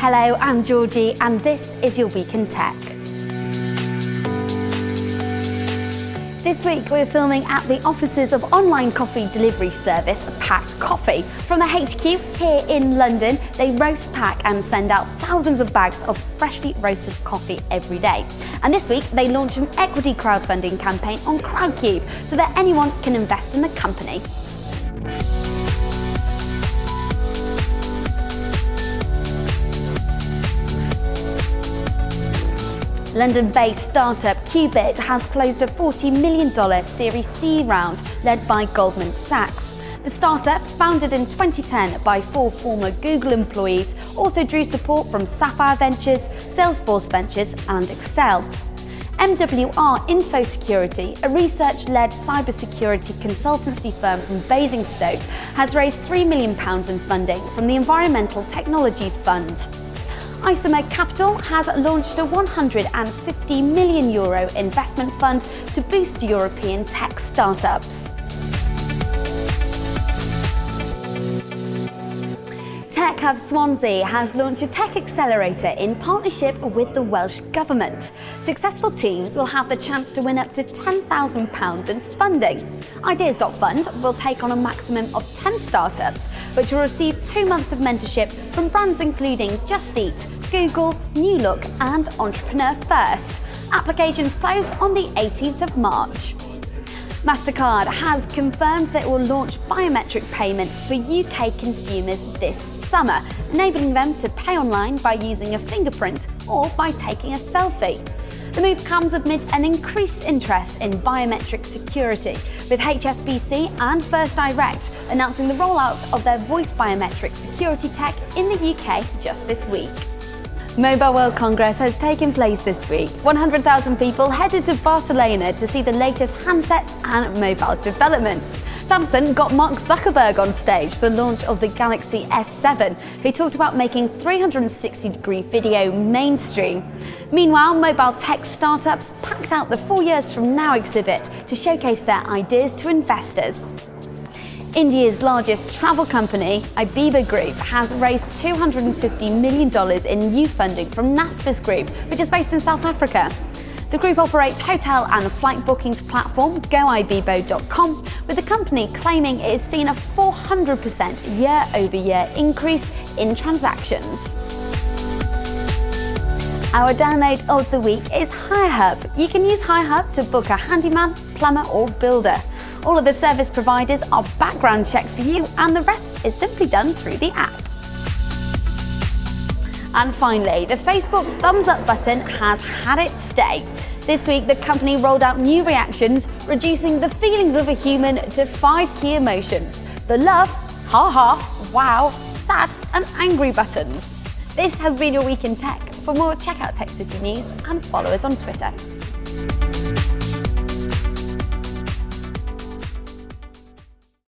Hello, I'm Georgie and this is your Week in Tech. This week we're filming at the offices of online coffee delivery service Pact Coffee. From the HQ here in London, they roast, pack and send out thousands of bags of freshly roasted coffee every day. And this week they launched an equity crowdfunding campaign on Crowdcube so that anyone can invest in the company. London-based startup Qubit has closed a $40 million Series C round led by Goldman Sachs. The startup, founded in 2010 by four former Google employees, also drew support from Sapphire Ventures, Salesforce Ventures and Accel. MWR Info Security, a research-led cybersecurity consultancy firm from Basingstoke, has raised £3 million in funding from the Environmental Technologies Fund. Isomer Capital has launched a 150 million euro investment fund to boost European tech startups. Tech Hub Swansea has launched a tech accelerator in partnership with the Welsh Government. Successful teams will have the chance to win up to £10,000 in funding. Ideas.fund will take on a maximum of 10 startups, which will receive two months of mentorship from brands including Just Eat, Google, New Look and Entrepreneur First. Applications close on the 18th of March. MasterCard has confirmed that it will launch biometric payments for UK consumers this summer, enabling them to pay online by using a fingerprint or by taking a selfie. The move comes amid an increased interest in biometric security, with HSBC and First Direct announcing the rollout of their voice biometric security tech in the UK just this week. Mobile World Congress has taken place this week. 100,000 people headed to Barcelona to see the latest handsets and mobile developments. Samsung got Mark Zuckerberg on stage for the launch of the Galaxy S7, who talked about making 360-degree video mainstream. Meanwhile, mobile tech startups packed out the Four Years From Now exhibit to showcase their ideas to investors. India's largest travel company, Ibibo Group, has raised $250 million in new funding from Naspers Group, which is based in South Africa. The group operates hotel and flight bookings platform goibibo.com, with the company claiming it has seen a 400% year-over-year increase in transactions. Our download of the week is HireHub. You can use HireHub to book a handyman, plumber or builder. All of the service providers are background checked for you and the rest is simply done through the app. And finally, the Facebook thumbs up button has had its day. This week, the company rolled out new reactions, reducing the feelings of a human to five key emotions. The love, ha-ha, wow, sad and angry buttons. This has been your Week in Tech. For more, check out Tech City News and follow us on Twitter.